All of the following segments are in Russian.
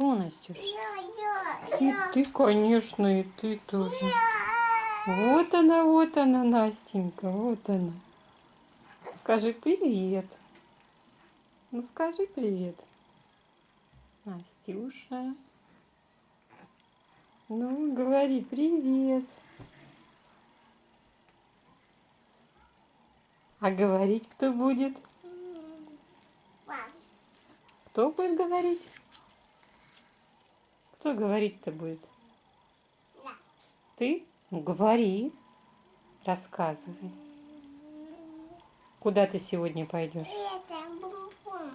Ну, Настюш. И ты, конечно, и ты тоже. Вот она, вот она, Настенька, вот она. Скажи привет. Ну, скажи привет. Настюша. Ну, говори привет. А говорить кто будет? Кто будет говорить? Кто говорить-то будет? Я. Ты? Ну, говори. Рассказывай. Куда ты сегодня пойдешь? Бум-бум.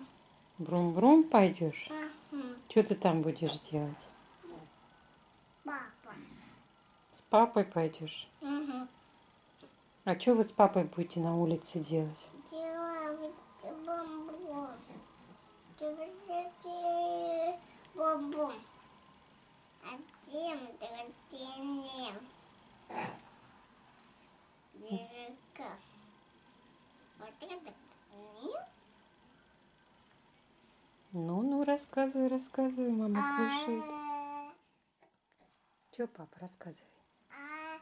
Брум-брум пойдешь? Ага. Что ты там будешь делать? Папа. С папой пойдешь? Угу. А что вы с папой будете на улице делать? Бум-бум. Делать бум-бум. Один, один, Дырка. Вот это нет? Ну, ну, рассказывай, рассказывай, мама слушает. А, Что, папа, рассказывай. а.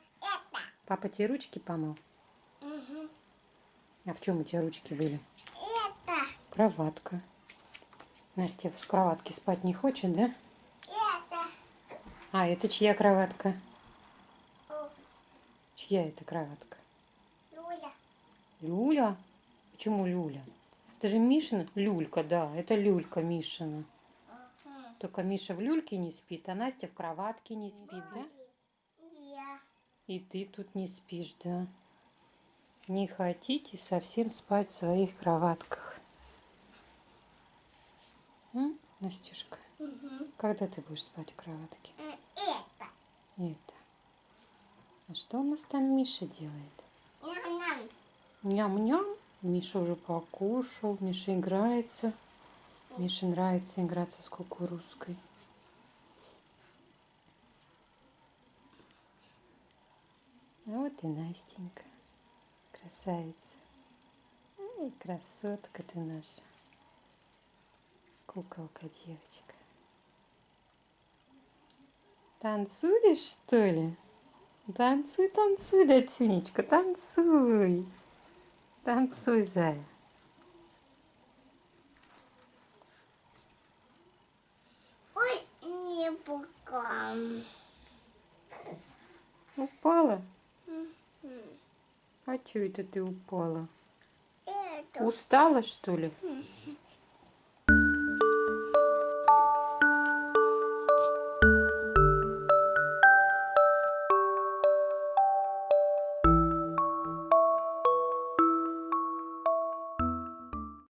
Папа тебе ручки помыл? Угу. А в чем у тебя ручки были? Это. Кроватка. Настя в кроватке спать не хочет, да? А, это чья кроватка? Чья это кроватка? Люля. Люля? Почему Люля? Это же Мишина? Люлька, да, это Люлька Мишина. Ага. Только Миша в люльке не спит, а Настя в кроватке не спит, да? Я. И ты тут не спишь, да? Не хотите совсем спать в своих кроватках. М, Настюшка, Угу. когда ты будешь спать в кроватке? Это. А что у нас там Миша делает? Ням-ням. Миша уже покушал, Миша играется. Мише нравится играться с кукурузкой. А вот и Настенька. Красавица. Ай, красотка ты наша. Куколка девочка. Танцуешь, что ли? Танцуй, танцуй, доченечка, танцуй. Танцуй, зая. Ой, не пока. Упала? А что это ты упала? Это. Устала, что ли?